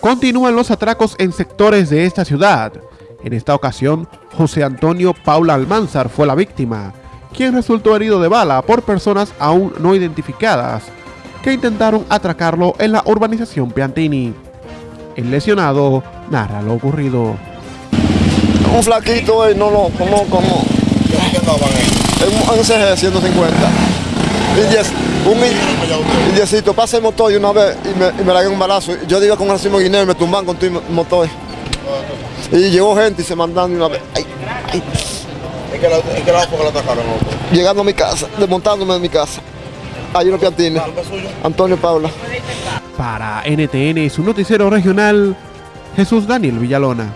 Continúan los atracos en sectores de esta ciudad. En esta ocasión, José Antonio Paula Almanzar fue la víctima, quien resultó herido de bala por personas aún no identificadas que intentaron atracarlo en la urbanización Piantini. El lesionado narra lo ocurrido. Un flaquito, eh, no lo conozco, no. En un CG 150. Y yes, un indiecito, pasa el motor y una vez y me, y me la un balazo. Yo digo con Racimo Guineo y me tumban con el motor. Y llegó gente y se mandaron una vez. Ay, ay. ¿En qué lado en qué lado fue que lo atacaron? Llegando a mi casa, desmontándome de mi casa. Hay unos piantines. ¿Nombre suyo? Antonio Paula. Para NTN, su noticiero regional, Jesús Daniel Villalona.